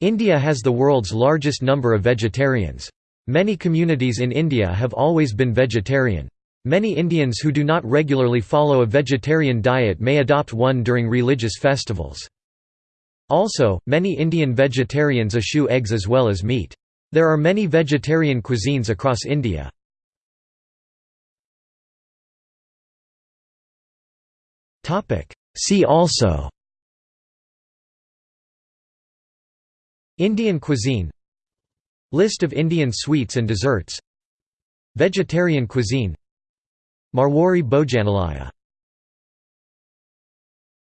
India has the world's largest number of vegetarians. Many communities in India have always been vegetarian. Many Indians who do not regularly follow a vegetarian diet may adopt one during religious festivals. Also, many Indian vegetarians eschew eggs as well as meat. There are many vegetarian cuisines across India. See also Indian cuisine List of Indian sweets and desserts Vegetarian cuisine Marwari Bhojanalaya